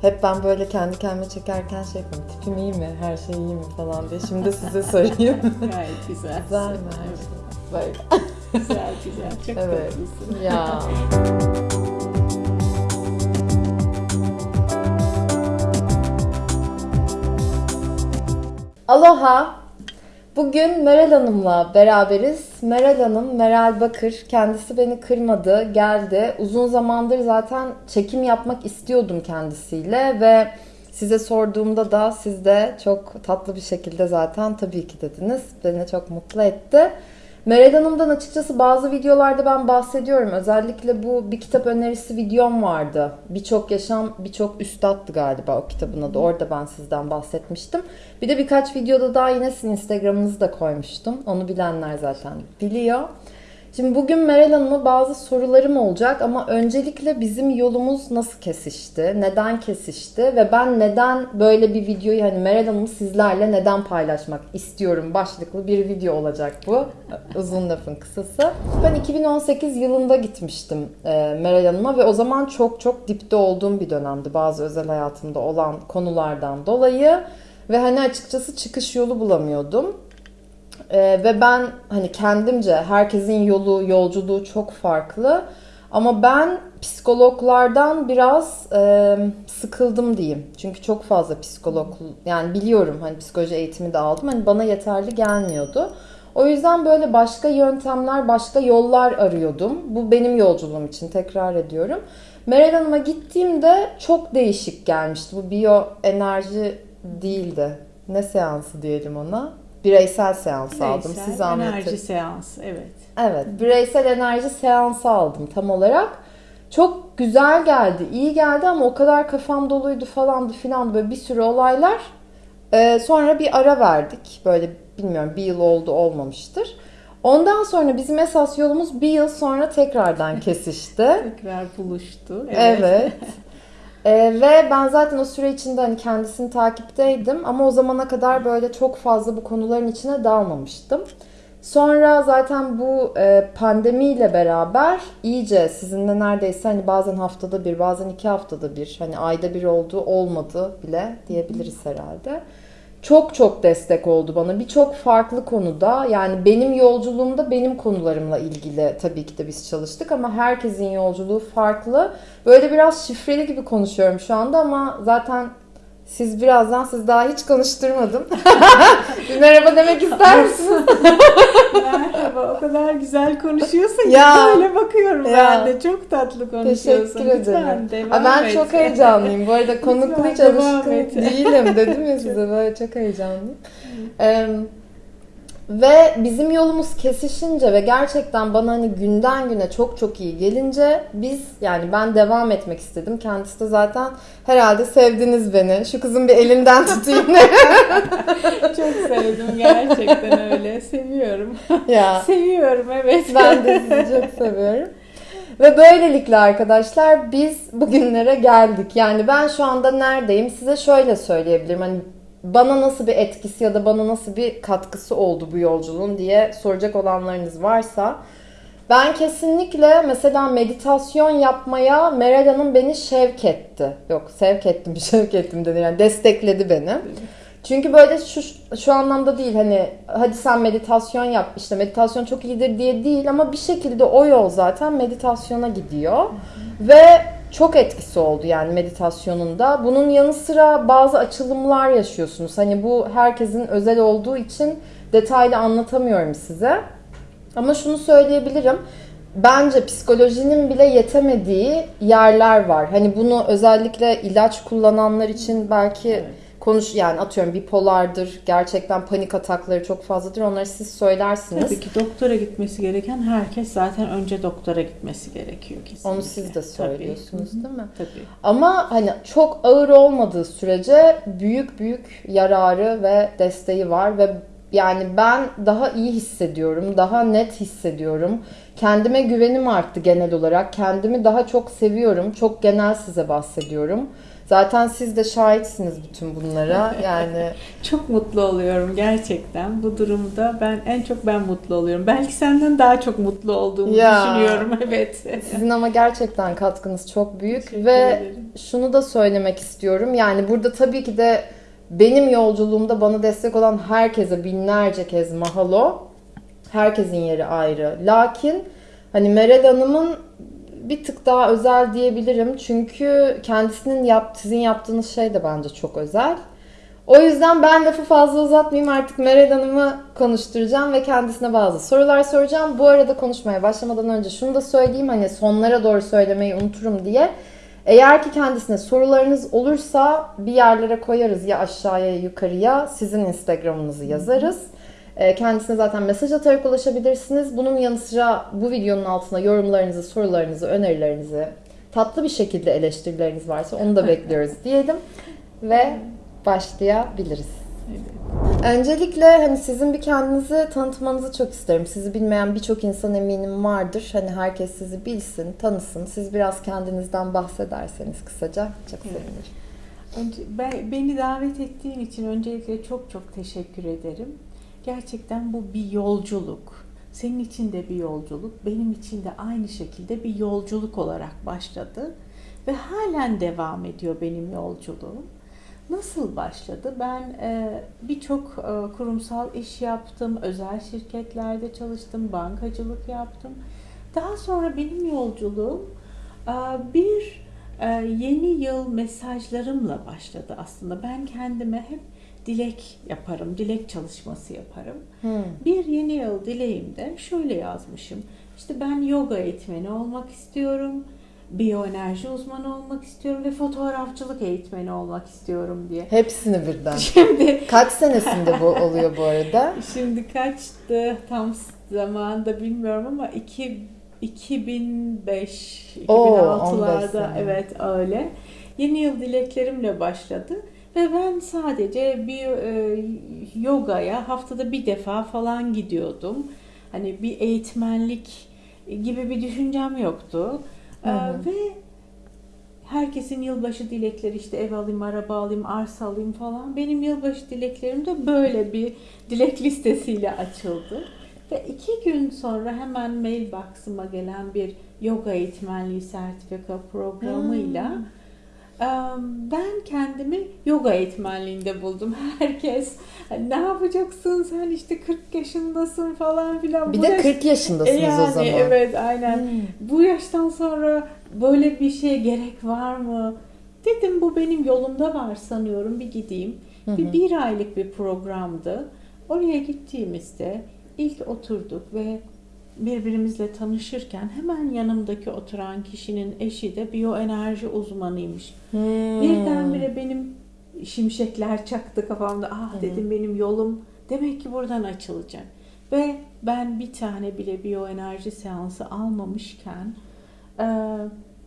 Hep ben böyle kendi kendime çekerken şey yapıyorum. Tipim iyi mi? Her şey iyi mi falan diye. Şimdi size sorayım. Gayet güzel. Güzel mi her şey? Böyle. Güzel güzel. Çok Evet. tatlısın. Ya. Aloha. Bugün Meral Hanım'la beraberiz. Meral Hanım, Meral Bakır. Kendisi beni kırmadı, geldi. Uzun zamandır zaten çekim yapmak istiyordum kendisiyle ve size sorduğumda da siz de çok tatlı bir şekilde zaten tabii ki dediniz. Beni çok mutlu etti. Meral Hanım'dan açıkçası bazı videolarda ben bahsediyorum. Özellikle bu bir kitap önerisi videom vardı. Birçok yaşam, birçok üstattı galiba o kitabın adı. Orada ben sizden bahsetmiştim. Bir de birkaç videoda daha yine sizin Instagram'ınızı da koymuştum. Onu bilenler zaten biliyor. Şimdi bugün Meral Hanım'a bazı sorularım olacak ama öncelikle bizim yolumuz nasıl kesişti, neden kesişti ve ben neden böyle bir videoyu hani Meral Hanım'ı sizlerle neden paylaşmak istiyorum başlıklı bir video olacak bu. Uzun lafın kısası. Ben 2018 yılında gitmiştim e, Meral Hanım'a ve o zaman çok çok dipte olduğum bir dönemdi bazı özel hayatımda olan konulardan dolayı ve hani açıkçası çıkış yolu bulamıyordum. Ee, ve ben hani kendimce herkesin yolu, yolculuğu çok farklı. Ama ben psikologlardan biraz e, sıkıldım diyeyim. Çünkü çok fazla psikolog yani biliyorum hani psikoloji eğitimi de aldım. Hani bana yeterli gelmiyordu. O yüzden böyle başka yöntemler, başka yollar arıyordum. Bu benim yolculuğum için tekrar ediyorum. Meral Hanım'a gittiğimde çok değişik gelmişti. Bu biyo enerji değildi. Ne seansı diyelim ona? Bireysel seans aldım. Bireysel Siz anlatın. Enerji seansı evet. Evet, bireysel enerji seansı aldım tam olarak. Çok güzel geldi, iyi geldi ama o kadar kafam doluydu falandı filan böyle bir sürü olaylar. Ee, sonra bir ara verdik. Böyle bilmiyorum bir yıl oldu olmamıştır. Ondan sonra bizim esas yolumuz bir yıl sonra tekrardan kesişti. Tekrar buluştu. Evet. Ee, ve ben zaten o süre içinde hani kendisini takipteydim ama o zamana kadar böyle çok fazla bu konuların içine dalmamıştım. Sonra zaten bu e, pandemiyle beraber iyice sizinle neredeyse hani bazen haftada bir, bazen iki haftada bir, hani ayda bir oldu, olmadı bile diyebiliriz herhalde. Çok çok destek oldu bana birçok farklı konuda. Yani benim yolculuğumda benim konularımla ilgili tabii ki de biz çalıştık ama herkesin yolculuğu farklı. Böyle biraz şifreli gibi konuşuyorum şu anda ama zaten siz birazdan siz daha hiç konuşturmadım. Bir merhaba demek ister misiniz? Merhaba o kadar güzel konuşuyorsun ki Ya. böyle bakıyorum Ya. ben de. Çok tatlı konuşuyorsun. Teşekkür Lütfen ederim. devam Aa, ben et. çok heyecanlıyım. Bu arada konuklu hiç Lütfen alışkın değilim dedim ya size böyle çok heyecanlıyım. Ee, ve bizim yolumuz kesişince ve gerçekten bana hani günden güne çok çok iyi gelince biz yani ben devam etmek istedim. Kendisi de zaten herhalde sevdiniz beni. Şu kızın bir elinden tutayım. Çok sevdim gerçekten öyle. Seviyorum. ya. Seviyorum evet. Ben de sizi çok seviyorum. Ve böylelikle arkadaşlar biz bugünlere geldik. Yani ben şu anda neredeyim size şöyle söyleyebilirim. Hani bana nasıl bir etkisi ya da bana nasıl bir katkısı oldu bu yolculuğun diye soracak olanlarınız varsa ben kesinlikle mesela meditasyon yapmaya Meral Hanım beni şevk etti. Yok sevk ettim, şevk ettim denir. Yani destekledi beni. Çünkü böyle şu, şu anlamda değil hani hadi sen meditasyon yap işte meditasyon çok iyidir diye değil ama bir şekilde o yol zaten meditasyona gidiyor. Ve çok etkisi oldu yani meditasyonunda. Bunun yanı sıra bazı açılımlar yaşıyorsunuz. Hani bu herkesin özel olduğu için detaylı anlatamıyorum size. Ama şunu söyleyebilirim. Bence psikolojinin bile yetemediği yerler var. Hani bunu özellikle ilaç kullananlar için belki Evet. Konuş yani atıyorum bipolardır, gerçekten panik atakları çok fazladır. Onları siz söylersiniz. Tabii ki doktora gitmesi gereken herkes zaten önce doktora gitmesi gerekiyor kesinlikle. Onu siz de söylüyorsunuz Tabii. değil mi? Tabii. Ama hani çok ağır olmadığı sürece büyük büyük yararı ve desteği var ve yani ben daha iyi hissediyorum, daha net hissediyorum. Kendime güvenim arttı genel olarak. Kendimi daha çok seviyorum. Çok genel size bahsediyorum. Zaten siz de şahitsiniz bütün bunlara. Yani Çok mutlu oluyorum gerçekten bu durumda. Ben en çok ben mutlu oluyorum. Belki senden daha çok mutlu olduğumu Ya. düşünüyorum. Evet. sizin ama gerçekten katkınız çok büyük Teşekkür ve ederim. şunu da söylemek istiyorum. Yani burada tabii ki de benim yolculuğumda bana destek olan herkese binlerce kez mahalo. Herkesin yeri ayrı. Lakin hani Meral Hanım'ın bir tık daha özel diyebilirim. Çünkü kendisinin yap, sizin yaptığınız şey de bence çok özel. O yüzden ben lafı fazla uzatmayayım artık Meral Hanım'ı konuşturacağım ve kendisine bazı sorular soracağım. Bu arada konuşmaya başlamadan önce şunu da söyleyeyim hani sonlara doğru söylemeyi unuturum diye. Eğer ki kendisine sorularınız olursa bir yerlere koyarız ya aşağıya ya yukarıya sizin Instagram'ınızı yazarız. Ee, Kendisine zaten mesaj atarak ulaşabilirsiniz. Bunun yanı sıra bu videonun altına yorumlarınızı, sorularınızı, önerilerinizi, tatlı bir şekilde eleştirileriniz varsa onu da bekliyoruz diyelim. Ve başlayabiliriz. Öncelikle hani sizin bir kendinizi tanıtmanızı çok isterim. Sizi bilmeyen birçok insan eminim vardır. Hani herkes sizi bilsin, tanısın. Siz biraz kendinizden bahsederseniz kısaca çok sevinirim. Önce, ben, beni davet ettiğin için öncelikle çok çok teşekkür ederim. Gerçekten bu bir yolculuk. Senin için de bir yolculuk, benim için de aynı şekilde bir yolculuk olarak başladı ve halen devam ediyor benim yolculuğum. Nasıl başladı? Ben e, birçok e, kurumsal iş yaptım, özel şirketlerde çalıştım, bankacılık yaptım. Daha sonra benim yolculuğum e, bir yeni yıl mesajlarımla başladı aslında. Ben kendime hep dilek yaparım, dilek çalışması yaparım. Hmm. Bir yeni yıl dileğimde şöyle yazmışım. İşte ben yoga eğitmeni olmak istiyorum, biyoenerji uzmanı olmak istiyorum ve fotoğrafçılık eğitmeni olmak istiyorum diye. Hepsini birden. Şimdi Kaç senesinde bu oluyor bu arada? şimdi kaçtı tam zamanında bilmiyorum ama iki, 2005 Oo, 2006'larda 15 sene. evet öyle. Yeni yıl dileklerimle başladı ve ben sadece bir e, yogaya haftada bir defa falan gidiyordum. Hani bir eğitmenlik gibi bir düşüncem yoktu. Hı hı. Ee, ve herkesin yılbaşı dilekleri işte ev alayım, araba alayım, arsa alayım falan. Benim yılbaşı dileklerim de böyle bir dilek listesiyle açıldı. Ve iki gün sonra hemen mailbox'ıma gelen bir yoga eğitmenliği sertifika programıyla Hmm. Ben kendimi yoga eğitmenliğinde buldum. Herkes "Hani ne yapacaksın sen işte 40 yaşındasın falan filan. Bir Bu de yaş- 40 yaşındasınız E yani, o zaman. Evet aynen Hmm. bu yaştan sonra böyle bir şeye gerek var mı? Dedim bu benim yolumda var sanıyorum bir gideyim. Hı Bir, hı. bir aylık bir programdı. Oraya gittiğimizde ilk oturduk ve birbirimizle tanışırken hemen yanımdaki oturan kişinin eşi de biyoenerji uzmanıymış. Hmm. Birdenbire benim şimşekler çaktı kafamda. Ah Hı. dedim benim yolum demek ki buradan açılacak. Ve ben bir tane bile biyoenerji seansı almamışken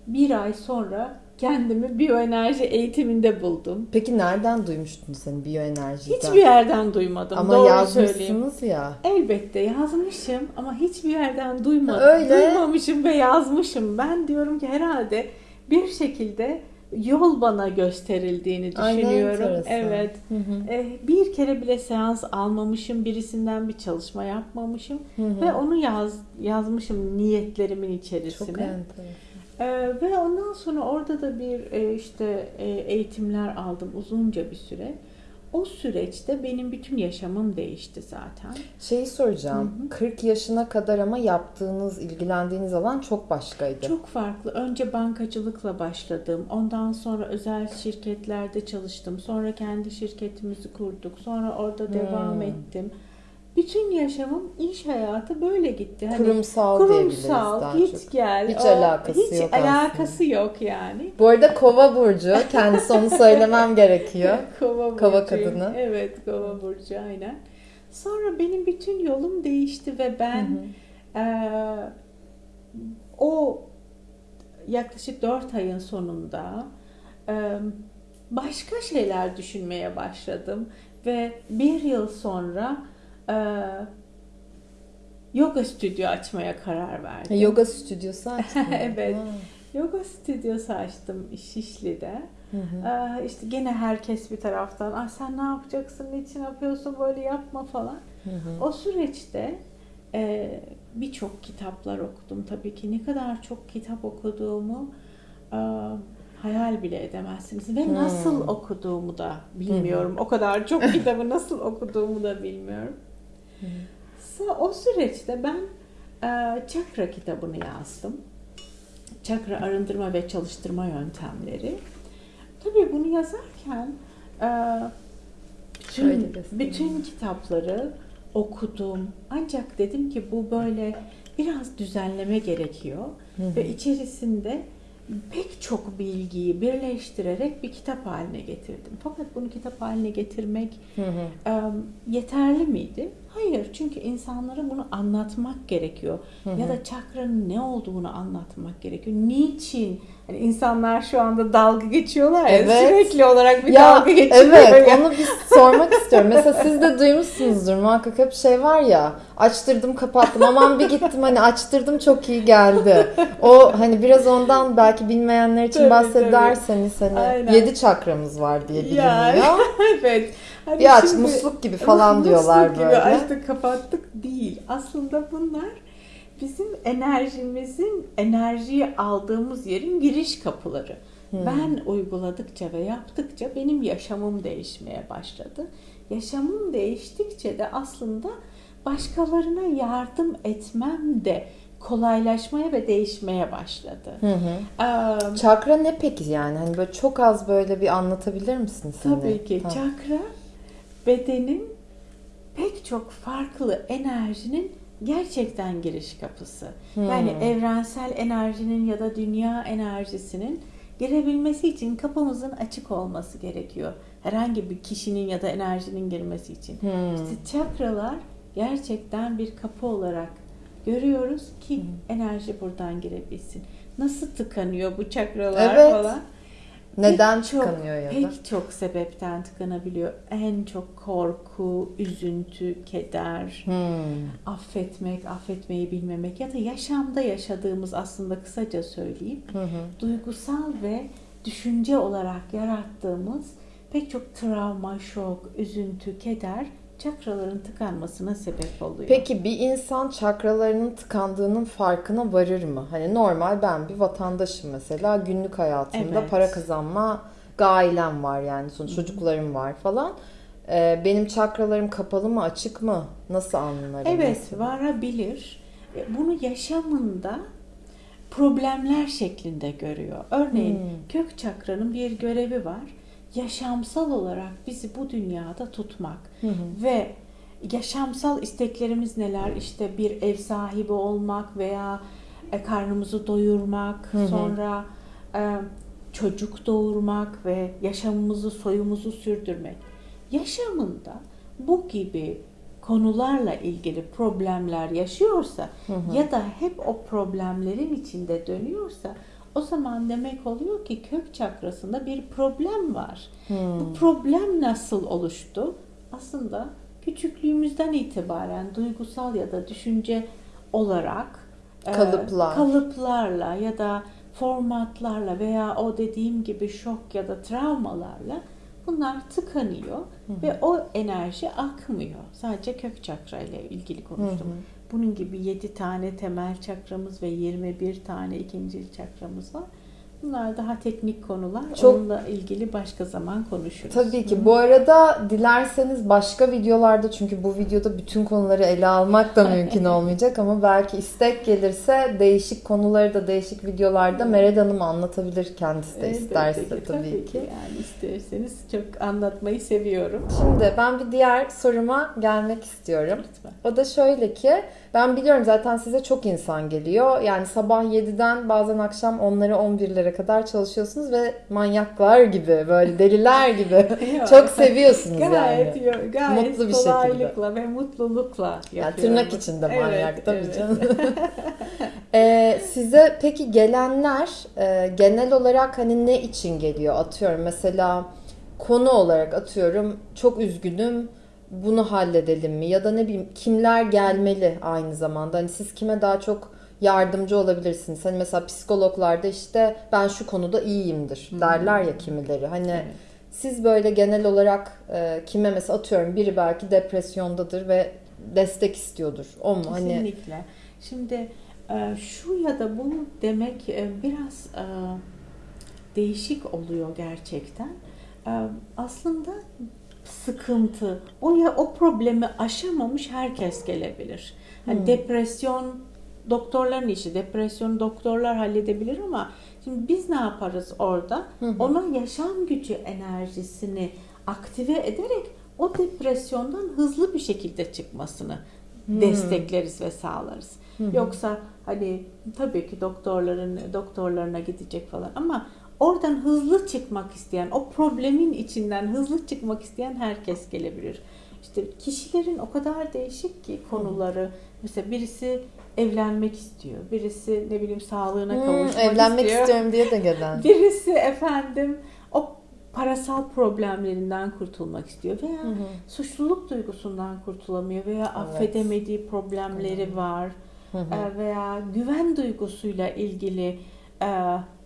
bir ay sonra kendimi biyoenerji eğitiminde buldum. Peki nereden duymuştun sen biyoenerjiden? Hiçbir yerden duymadım. Ama Doğru söyleyeyim. yazmışsınız ya. Elbette yazmışım ama hiçbir yerden duymadım. Öyle. Duymamışım ve yazmışım. Ben diyorum ki herhalde bir şekilde yol bana gösterildiğini düşünüyorum. enteresan. Evet. Hı hı. Eh, Bir kere bile seans almamışım, birisinden bir çalışma yapmamışım Hı hı. ve onu yaz yazmışım niyetlerimin Çok içerisine. enteresan. Ee, ve ondan sonra orada da bir e, işte e, eğitimler aldım uzunca bir süre. O süreçte benim bütün yaşamım değişti zaten. Şeyi soracağım. Hı hı. 40 yaşına kadar ama yaptığınız, ilgilendiğiniz alan çok başkaydı. Çok farklı. Önce bankacılıkla başladım. Ondan sonra özel şirketlerde çalıştım. Sonra kendi şirketimizi kurduk. Sonra orada Hmm. devam ettim. Bütün yaşamım iş hayatı böyle gitti. Hani kurumsal, kurumsal, daha git çok. gel. Hiç o- alakası hiç yok alakası yok yani. Bu arada kova burcu. Kendisi onu söylemem gerekiyor. Kova, Kova burcuyum. kadını. Evet, kova burcu aynen. Sonra benim bütün yolum değişti ve ben Hı hı. eee, o yaklaşık 4 ayın sonunda eee, başka şeyler düşünmeye başladım ve bir yıl sonra eee, yoga stüdyo açmaya karar verdim. Yoga stüdyosu açtın. Evet. Ha. Yoga stüdyosu açtım Şişli'de. Ee, işte gene herkes bir taraftan ah sen ne yapacaksın, niçin yapıyorsun, böyle yapma falan. O süreçte e, birçok kitaplar okudum tabii ki. Ne kadar çok kitap okuduğumu e, hayal bile edemezsiniz. Ve nasıl okuduğumu da bilmiyorum. O kadar çok kitabı nasıl okuduğumu da bilmiyorum. Sa- O süreçte ben e, çakra kitabını yazdım. Çakra arındırma ve çalıştırma yöntemleri. Tabii bunu yazarken e, bütün, bütün kitapları okudum. Ancak dedim ki bu böyle biraz düzenleme gerekiyor. Ve içerisinde pek çok bilgiyi birleştirerek bir kitap haline getirdim. Fakat bunu kitap haline getirmek e, yeterli miydi? Hayır. Çünkü insanlara bunu anlatmak gerekiyor. Ya da çakranın ne olduğunu anlatmak gerekiyor. Niçin? Hani insanlar şu anda dalga geçiyorlar ya Evet. sürekli olarak bir ya dalga geçiyor. evet ya. onu bir sormak istiyorum. Mesela siz de duymuşsunuzdur muhakkak hep şey var ya açtırdım kapattım aman bir gittim hani açtırdım çok iyi geldi. O hani biraz ondan belki bilmeyenler için Tabii, bahsederseniz hani Aynen. yedi çakramız var diye biliniyor. Yani, evet. Hani Bir aç musluk gibi falan Musluk diyorlar gibi böyle. açtık kapattık değil. Aslında bunlar bizim enerjimizin enerjiyi aldığımız yerin giriş kapıları. Ben uyguladıkça ve yaptıkça benim yaşamım değişmeye başladı. Yaşamım değiştikçe de aslında başkalarına yardım etmem de kolaylaşmaya ve değişmeye başladı. Hı hı. Ee, Çakra ne peki yani? Hani böyle çok az böyle bir anlatabilir hani? Tabii ki. Tamam. Çakra bedenin pek çok farklı enerjinin gerçekten giriş kapısı. Hmm. Yani evrensel enerjinin ya da dünya enerjisinin girebilmesi için kapımızın açık olması gerekiyor. Herhangi bir kişinin ya da enerjinin girmesi için. Hmm. İşte çakralar gerçekten bir kapı olarak görüyoruz ki Hmm. enerji buradan girebilsin. Nasıl tıkanıyor bu çakralar Evet. falan? Neden Pek çok- tıkanıyor ya da? Pek çok sebepten tıkanabiliyor. En çok korku, üzüntü, keder, Hmm. affetmek, affetmeyi bilmemek ya da yaşamda yaşadığımız aslında kısaca söyleyeyim. Hı hı. Duygusal ve düşünce olarak yarattığımız pek çok travma, şok, üzüntü, keder çakraların tıkanmasına sebep oluyor. Peki bir insan çakralarının tıkandığının farkına varır mı? Hani normal ben bir vatandaşım mesela günlük hayatımda Evet. para kazanma gailem var yani sonuç çocuklarım var falan. Ee, benim çakralarım kapalı mı açık mı? Nasıl anlarım? Evet, mesela? varabilir. E, Bunu yaşamında problemler şeklinde görüyor. Örneğin Hmm. kök çakranın bir görevi var. Yaşamsal olarak bizi bu dünyada tutmak Hı hı. ve yaşamsal isteklerimiz neler? İşte bir ev sahibi olmak veya e, karnımızı doyurmak, Hı hı. sonra e, çocuk doğurmak ve yaşamımızı, soyumuzu sürdürmek. Yaşamında bu gibi konularla ilgili problemler yaşıyorsa Hı hı. ya da hep o problemlerin içinde dönüyorsa o zaman demek oluyor ki kök çakrasında bir problem var. Hmm. Bu problem nasıl oluştu? Aslında küçüklüğümüzden itibaren duygusal ya da düşünce olarak e, Kalıplar. kalıplarla ya da formatlarla veya o dediğim gibi şok ya da travmalarla bunlar tıkanıyor ve o enerji akmıyor. Sadece kök çakra ile ilgili konuştum. Hı hı. Bunun gibi 7 tane temel çakramız ve 21 tane ikinci çakramız var. Bunlar daha teknik konular. Çok- Onunla ilgili başka zaman konuşuruz. Tabii ki. Bu arada dilerseniz başka videolarda çünkü bu videoda bütün konuları ele almak da mümkün olmayacak ama belki istek gelirse değişik konuları da değişik videolarda Mered Hanım anlatabilir kendisi de isterse ki, tabii, ki. Yani isterseniz çok anlatmayı seviyorum. Şimdi ben bir diğer soruma gelmek istiyorum. Lütfen. O da şöyle ki ben biliyorum zaten size çok insan geliyor. Yani sabah 7'den bazen akşam 10'lara 11'lere kadar çalışıyorsunuz ve manyaklar gibi böyle deliler gibi çok seviyorsunuz Gayet, yani. gayet Mutlu bir şekilde. kolaylıkla ve mutlulukla Yani tırnak içinde manyak Evet, tabii evet. canım. Ee, size peki gelenler e, genel olarak hani ne için geliyor? Atıyorum mesela konu olarak atıyorum çok üzgünüm bunu halledelim mi? Ya da ne bileyim kimler gelmeli aynı zamanda? Hani siz kime daha çok yardımcı olabilirsiniz. Hani mesela psikologlarda işte ben şu konuda iyiyimdir derler ya kimileri. Hani Evet. siz böyle genel olarak e, kime mesela atıyorum biri belki depresyondadır ve destek istiyordur. O mu? Hani Kesinlikle. Şimdi e, şu ya da bu demek e, biraz e, değişik oluyor gerçekten. E, Aslında sıkıntı, o ya o problemi aşamamış herkes gelebilir. Hani Hmm. depresyon doktorların işi, depresyonu doktorlar halledebilir ama şimdi biz ne yaparız orada? Hı hı. Ona yaşam gücü enerjisini aktive ederek o depresyondan hızlı bir şekilde çıkmasını Hmm. destekleriz ve sağlarız. Yoksa hani tabii ki doktorların doktorlarına gidecek falan ama oradan hızlı çıkmak isteyen, o problemin içinden hızlı çıkmak isteyen herkes gelebilir. İşte kişilerin o kadar değişik ki konuları. Mesela birisi evlenmek istiyor. Birisi ne bileyim sağlığına Hmm, kavuşmak evlenmek istiyor. istiyorum diye de gelen. Birisi efendim o parasal problemlerinden kurtulmak istiyor veya Hı hı. suçluluk duygusundan kurtulamıyor veya Evet. affedemediği problemleri var Hı hı. Veya güven duygusuyla ilgili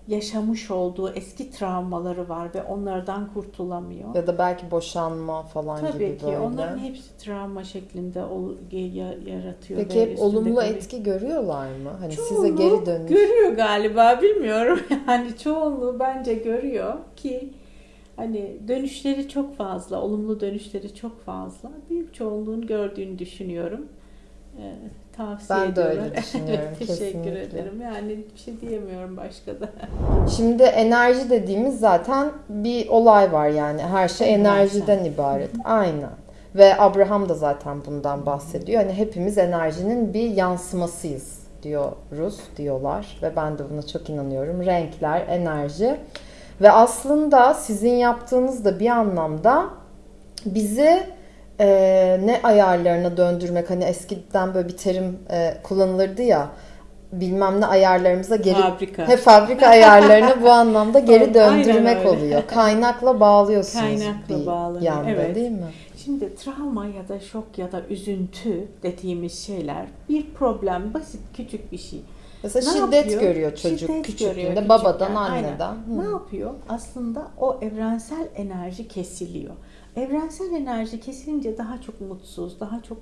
yaşamış olduğu eski travmaları var ve onlardan kurtulamıyor. Ya da belki boşanma falan Tabii gibi ki böyle. onların hepsi travma şeklinde yaratıyor. Peki hep olumlu kalıyor. etki görüyorlar mı? Hani size Çoğunluğu geri dönüş. Görüyor galiba bilmiyorum. Yani çoğunluğu bence görüyor ki hani dönüşleri çok fazla, olumlu dönüşleri çok fazla. Büyük çoğunluğun gördüğünü düşünüyorum. Ee, tavsiye Ben de ediyorum. öyle düşünüyorum, evet, teşekkür kesinlikle. ederim. Yani bir şey diyemiyorum başka da. Şimdi enerji dediğimiz zaten bir olay var yani. Her şey enerjiden ibaret. Aynen. Ve Abraham da zaten bundan bahsediyor. Hani hepimiz enerjinin bir yansımasıyız diyoruz, diyorlar. Ve ben de buna çok inanıyorum. Renkler, enerji. Ve aslında sizin yaptığınız da bir anlamda bizi e, ne ayarlarına döndürmek. Hani eskiden böyle bir terim e, kullanılırdı ya. Bilmem ne ayarlarımıza geri Fabrika. He, fabrika ayarlarını bu anlamda geri döndürmek oluyor. Kaynakla bağlıyorsunuz Kaynakla bir bağlanıyor, yanda evet. değil mi? Şimdi travma ya da şok ya da üzüntü dediğimiz şeyler bir problem, basit küçük bir şey. Mesela Ne şiddet yapıyor? görüyor çocuk Şiddet küçüklüğünde görüyor babadan küçükken, anneden. aynen. Hı. Ne yapıyor? Aslında o evrensel enerji kesiliyor. Evrensel enerji kesilince daha çok mutsuz, daha çok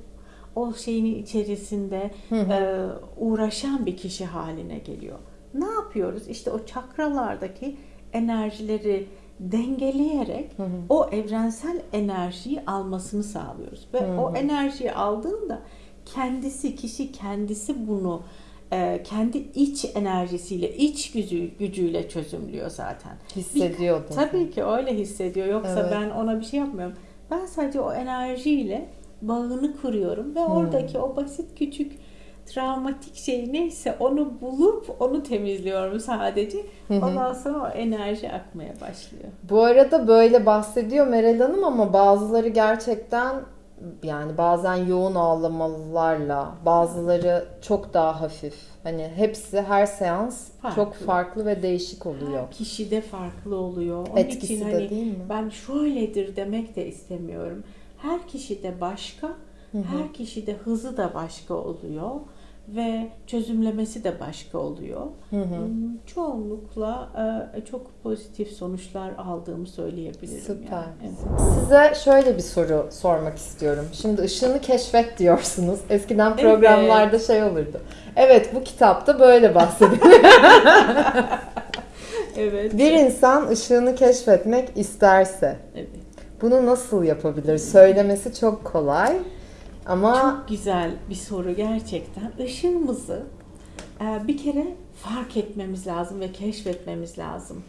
o şeyin içerisinde e, uğraşan bir kişi haline geliyor. Ne yapıyoruz? İşte o çakralardaki enerjileri dengeleyerek o evrensel enerjiyi almasını sağlıyoruz. Ve o enerjiyi aldığında kendisi, kişi kendisi bunu kendi iç enerjisiyle, iç gücü, gücüyle çözümlüyor zaten. Hissediyor Bir-? Tabii ki öyle hissediyor. Yoksa Evet. ben ona bir şey yapmıyorum. Ben sadece o enerjiyle bağını kuruyorum ve oradaki o basit küçük travmatik şey neyse onu bulup onu temizliyorum sadece. Ondan sonra o enerji akmaya başlıyor. Bu arada böyle bahsediyor Meral Hanım ama bazıları gerçekten yani bazen yoğun ağlamalarla bazıları çok daha hafif. Hani hepsi her seans Farklı. çok farklı ve değişik oluyor. Her kişide farklı oluyor. Onun Etkisi için de hani değil mi? ben şöyledir demek de istemiyorum. Her kişide başka, her kişide hızı da başka oluyor ve çözümlemesi de başka oluyor. Hmm, Çoğunlukla e, çok pozitif sonuçlar aldığımı söyleyebilirim. Süper. Yani. Evet. Size şöyle bir soru sormak istiyorum. Şimdi ışığını keşfet diyorsunuz. Eskiden programlarda şey olurdu. Evet bu kitapta böyle bahsediliyor. Evet. bir insan ışığını keşfetmek isterse evet. bunu nasıl yapabilir? Söylemesi çok kolay ama Çok güzel bir soru gerçekten. Işığımızı e, bir kere fark etmemiz lazım ve keşfetmemiz lazım.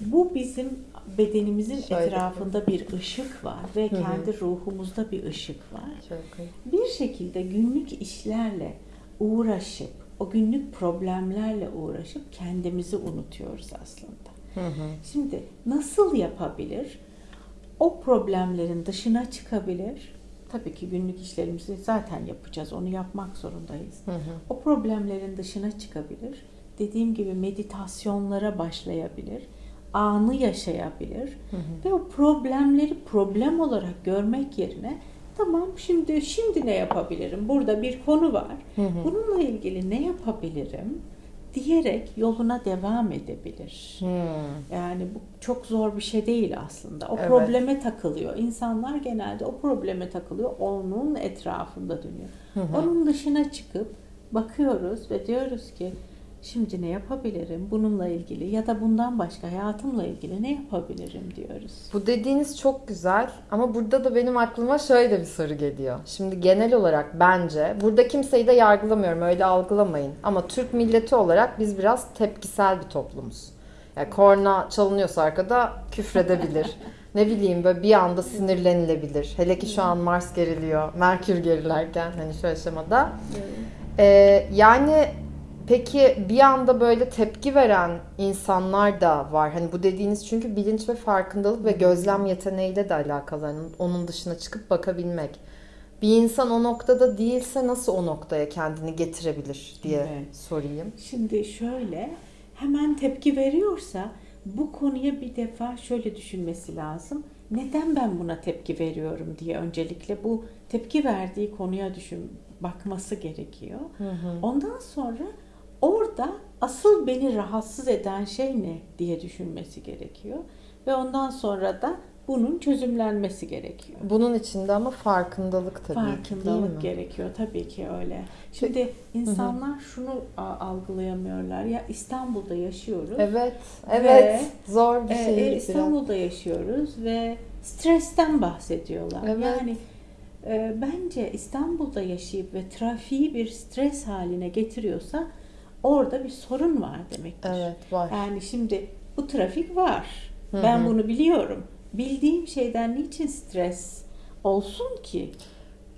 Bu bizim bedenimizin Şöyle. etrafında bir ışık var ve kendi ruhumuzda bir ışık var. Çok iyi. Bir şekilde günlük işlerle uğraşıp, o günlük problemlerle uğraşıp kendimizi unutuyoruz aslında. Hı hı. Şimdi nasıl yapabilir? O problemlerin dışına çıkabilir. Tabii ki günlük işlerimizi zaten yapacağız. Onu yapmak zorundayız. Hı hı. O problemlerin dışına çıkabilir. Dediğim gibi meditasyonlara başlayabilir. Anı yaşayabilir. Ve o problemleri problem olarak görmek yerine Tamam şimdi şimdi ne yapabilirim? Burada bir konu var. Bununla ilgili ne yapabilirim? Diyerek yoluna devam edebilir. Hmm. Yani bu çok zor bir şey değil aslında. O Evet. probleme takılıyor. İnsanlar genelde o probleme takılıyor. Onun etrafında dönüyor. Onun dışına çıkıp bakıyoruz ve diyoruz ki şimdi ne yapabilirim bununla ilgili ya da bundan başka hayatımla ilgili ne yapabilirim diyoruz. Bu dediğiniz çok güzel ama burada da benim aklıma şöyle bir soru geliyor. Şimdi genel olarak bence burada kimseyi de yargılamıyorum öyle algılamayın. Ama Türk milleti olarak biz biraz tepkisel bir toplumuz. Yani korna çalınıyorsa arkada küfredebilir. ne bileyim böyle bir anda sinirlenilebilir. Hele ki şu an Mars geriliyor, Merkür gerilerken hani şu aşamada. Ee, yani peki bir anda böyle tepki veren insanlar da var. Hani bu dediğiniz çünkü bilinç ve farkındalık ve gözlem yeteneğiyle de alakalı. Hani onun dışına çıkıp bakabilmek. Bir insan o noktada değilse nasıl o noktaya kendini getirebilir diye Evet. sorayım. Şimdi şöyle hemen tepki veriyorsa bu konuya bir defa şöyle düşünmesi lazım. Neden ben buna tepki veriyorum diye öncelikle bu tepki verdiği konuya düşün bakması gerekiyor. Ondan sonra orada asıl beni rahatsız eden şey ne diye düşünmesi gerekiyor ve ondan sonra da bunun çözümlenmesi gerekiyor. Bunun içinde ama farkındalık tabii ki değil Farkındalık mi? gerekiyor tabii ki öyle. Şimdi insanlar şunu algılayamıyorlar. Ya İstanbul'da yaşıyoruz. Evet, evet. Ve, Zor bir şey. e, biraz. İstanbul'da yaşıyoruz ve stresten bahsediyorlar. Evet. Yani e, bence İstanbul'da yaşayıp ve trafiği bir stres haline getiriyorsa orada bir sorun var demektir. Evet, var. Yani şimdi bu trafik var. Hı Ben bunu biliyorum. Bildiğim şeyden niçin stres olsun ki?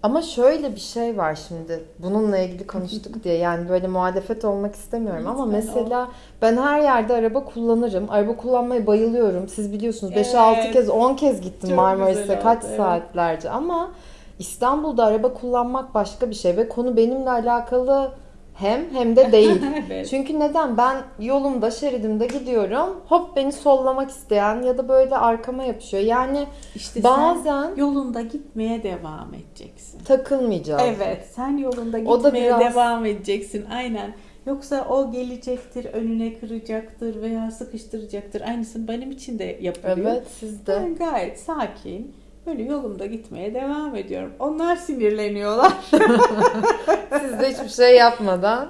Ama şöyle bir şey var şimdi. Bununla ilgili konuştuk diye. Yani böyle muhalefet olmak istemiyorum ama mesela ben her yerde araba kullanırım. Araba kullanmayı bayılıyorum. Siz biliyorsunuz 5-6 Evet. kez 10 kez gittim güzel kaç evet. saatlerce ama İstanbul'da araba kullanmak başka bir şey ve konu benimle alakalı hem hem de değil. Evet. Çünkü neden? Ben yolumda, şeridimde gidiyorum. Hop beni sollamak isteyen ya da böyle arkama yapışıyor. Yani İşte bazen sen yolunda gitmeye devam edeceksin. takılmayacağız. Evet, sen yolunda O da gitmeye biraz- devam edeceksin. Aynen. Yoksa o gelecektir, önüne kıracaktır veya sıkıştıracaktır. Aynısını benim için de yapılıyor. Evet siz de. Ben gayet sakin, böyle yolumda gitmeye devam ediyorum. Onlar sinirleniyorlar. Siz de hiçbir şey yapmadan.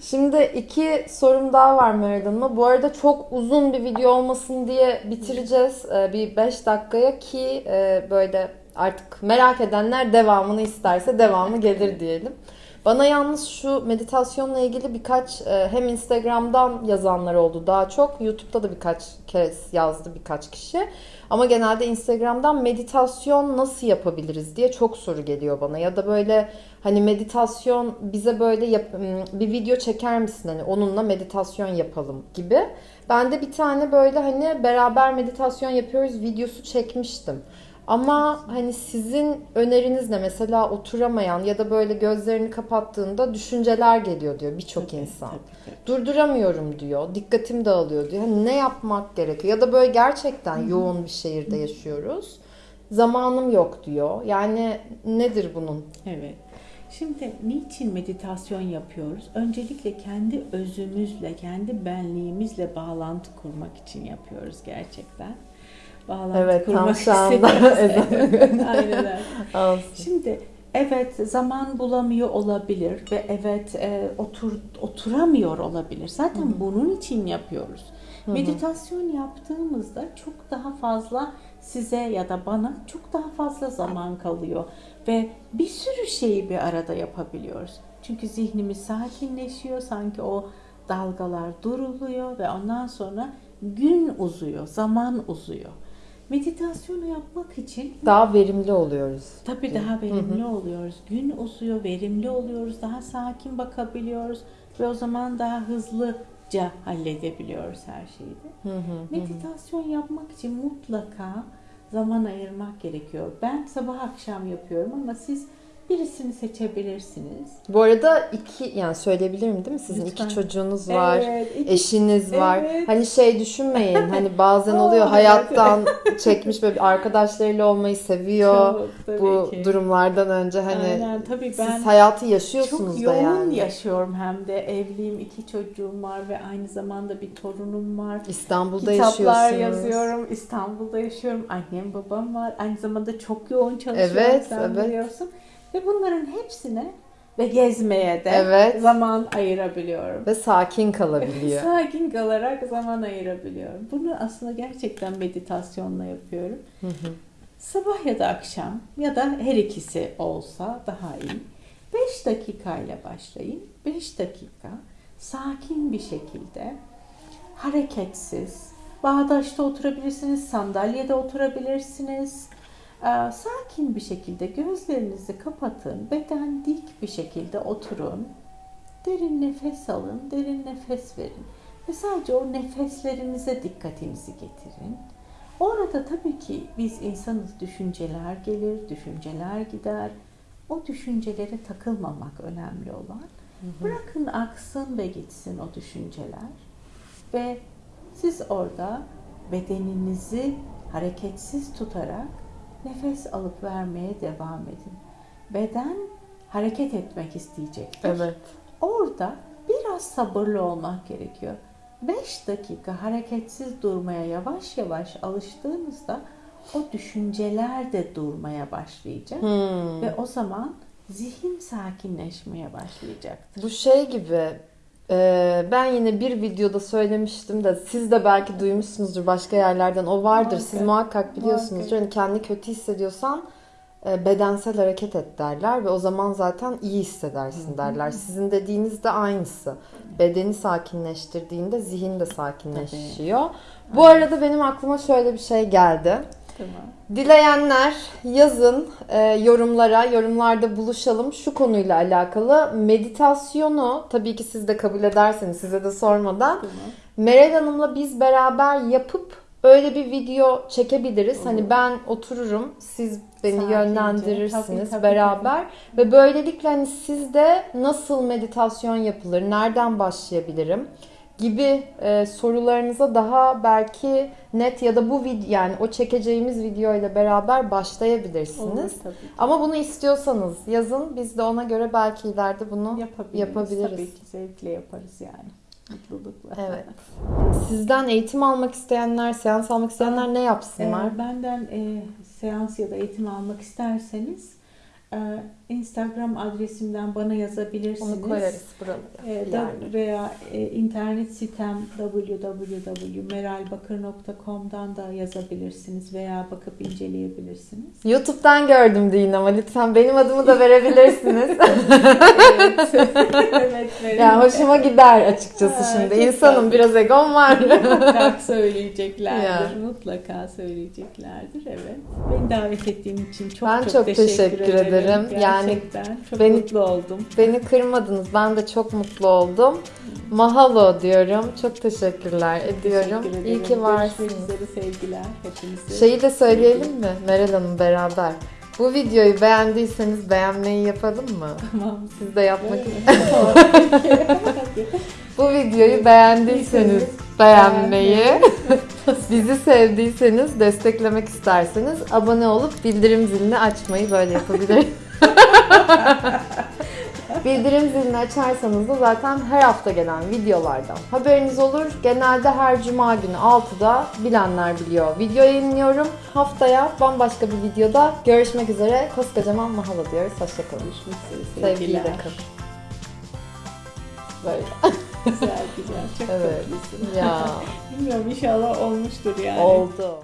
Şimdi iki sorum daha var Meral Hanım'a. Bu arada çok uzun bir video olmasın diye bitireceğiz. Ee, Bir 5 dakikaya ki e, böyle artık merak edenler devamını isterse devamı gelir diyelim. Bana yalnız şu meditasyonla ilgili birkaç e, hem Instagram'dan yazanlar oldu daha çok. YouTube'da da birkaç kez yazdı birkaç kişi. Ama genelde Instagram'dan meditasyon nasıl yapabiliriz diye çok soru geliyor bana. Ya da böyle hani meditasyon bize böyle yap- bir video çeker misin hani onunla meditasyon yapalım gibi. Ben de bir tane böyle hani beraber meditasyon yapıyoruz videosu çekmiştim. Ama hani sizin öneriniz ne? Mesela oturamayan ya da böyle gözlerini kapattığında düşünceler geliyor diyor birçok insan. Durduramıyorum diyor. Dikkatim dağılıyor diyor. Hani ne yapmak gerekiyor? Ya da böyle gerçekten yoğun bir şehirde yaşıyoruz. Zamanım yok diyor. Yani nedir bunun? Evet. Şimdi niçin meditasyon yapıyoruz? Öncelikle kendi özümüzle, kendi benliğimizle bağlantı kurmak için yapıyoruz gerçekten. Bağlantı Evet, kurmak ezan. Aynen. Şimdi evet zaman bulamıyor olabilir ve evet e, otur oturamıyor olabilir. Zaten bunun için yapıyoruz. Meditasyon yaptığımızda çok daha fazla size ya da bana çok daha fazla zaman kalıyor ve bir sürü şeyi bir arada yapabiliyoruz. Çünkü zihnimiz sakinleşiyor, sanki o dalgalar duruluyor ve ondan sonra gün uzuyor, zaman uzuyor. Meditasyonu yapmak için Daha verimli oluyoruz. Tabii daha verimli oluyoruz. Gün uzuyor, verimli oluyoruz, daha sakin bakabiliyoruz ve o zaman daha hızlıca halledebiliyoruz her şeyi de. Meditasyon yapmak için mutlaka zaman ayırmak gerekiyor. Ben sabah akşam yapıyorum ama siz birisini seçebilirsiniz. Bu arada iki yani söyleyebilirim değil mi? Sizin Lütfen. iki çocuğunuz var. Evet, iki- Eşiniz var. Evet. Hani şey düşünmeyin. Hani bazen oluyor hayattan çekmiş böyle arkadaşlarıyla olmayı seviyor. Çok, Bu ki. durumlardan önce hani Aynen, tabii ben siz hayatı yaşıyorsunuz çok da yoğun yani. yaşıyorum hem de evliyim, iki çocuğum var ve aynı zamanda bir torunum var. İstanbul'da Kitaplar yaşıyorsunuz. yazıyorum, İstanbul'da yaşıyorum, annem babam var. Aynı zamanda çok yoğun çalışıyorum Evet, sen evet. biliyorsun. Ve bunların hepsine ve gezmeye de Evet. zaman ayırabiliyorum. Ve sakin kalabiliyor. Sakin kalarak zaman ayırabiliyorum. Bunu aslında gerçekten meditasyonla yapıyorum. Hı hı. Sabah ya da akşam ya da her ikisi olsa daha iyi. 5 dakikayla başlayın. 5 dakika sakin bir şekilde hareketsiz, bağdaşta oturabilirsiniz, sandalyede oturabilirsiniz. Ee, Sakin bir şekilde gözlerinizi kapatın, beden dik bir şekilde oturun. Derin nefes alın, derin nefes verin. Ve sadece o nefeslerinize dikkatinizi getirin. Orada tabii ki biz insanız düşünceler gelir, düşünceler gider. O düşüncelere takılmamak önemli olan. Bırakın aksın ve gitsin o düşünceler. Ve siz orada bedeninizi hareketsiz tutarak nefes alıp vermeye devam edin. Beden hareket etmek isteyecektir. Evet. Orada biraz sabırlı olmak gerekiyor. 5 dakika hareketsiz durmaya yavaş yavaş alıştığınızda o düşünceler de durmaya başlayacak Hmm. ve o zaman zihin sakinleşmeye başlayacaktır. Bu şey gibi ben yine bir videoda söylemiştim de siz de belki duymuşsunuzdur başka yerlerden o vardır Muhakkak. siz muhakkak biliyorsunuzdur hani kendi kötü hissediyorsan e, bedensel hareket et derler ve o zaman zaten iyi hissedersin derler. Sizin dediğiniz de aynısı. Bedeni sakinleştirdiğinde zihin de sakinleşiyor. Bu arada benim aklıma şöyle bir şey geldi. Tamam. Dileyenler yazın e, yorumlara, yorumlarda buluşalım. Şu konuyla alakalı meditasyonu tabii ki siz de kabul ederseniz size de sormadan Tamam. Meral Hanım'la biz beraber yapıp öyle bir video çekebiliriz. Olur. Hani ben otururum, siz beni Sakince, yönlendirirsiniz tabii, tabii, beraber ve böylelikle hani sizde nasıl meditasyon yapılır, nereden başlayabilirim gibi e, sorularınıza daha belki net ya da bu video yani o çekeceğimiz video ile beraber başlayabilirsiniz. Olur tabii. ki. Ama bunu istiyorsanız yazın biz de ona göre belki ileride bunu Yapabiliriz. yapabiliriz. Tabii ki zevkle yaparız yani. Mutlulukla. Evet. Sizden eğitim almak isteyenler, seans almak isteyenler ne yapsınlar? Eğer benden e, seans ya da eğitim almak isterseniz e, Instagram adresimden bana yazabilirsiniz. Onu koyarız buralara. E, da- Yani. veya e, internet sitem www.meralbakır.com'dan da yazabilirsiniz veya bakıp inceleyebilirsiniz. YouTube'dan gördüm deyin ama lütfen benim adımı da verebilirsiniz. evet. evet verin. yani hoşuma gider açıkçası Ha, şimdi. İnsanım biraz egom var. mutlaka söyleyeceklerdir. Ya. Mutlaka söyleyeceklerdir. Evet. Beni davet ettiğin için çok Ben çok, çok teşekkür, teşekkür ederim. ederim. Yani Gerçekten çok beni- mutlu oldum. Beni kırmadınız. Ben de çok mutlu oldum. Mahalo diyorum. Çok teşekkürler ediyorum. Teşekkür İyi ederim. ki varsınız. Sevgiler hepinize. Şeyi de söyleyelim mi Meral Hanım beraber? Bu videoyu beğendiyseniz beğenmeyi yapalım mı? Tamam. Siz de yapmak. Bu videoyu beğendiyseniz beğenmeyi, bizi sevdiyseniz, desteklemek isterseniz abone olup bildirim zilini açmayı böyle yapabilir. Bildirim zilini açarsanız da zaten her hafta gelen videolardan haberiniz olur. Genelde her cuma günü 6'da bilenler biliyor. Video yayınlıyorum. Haftaya bambaşka bir videoda görüşmek üzere. Koskocaman mahalo diyoruz. Hoşçakalın. Görüşmek üzere kalın. Böyle. Güzel güzel. Çok Evet. tatlısın. Ya Bilmiyorum inşallah olmuştur yani. oldu.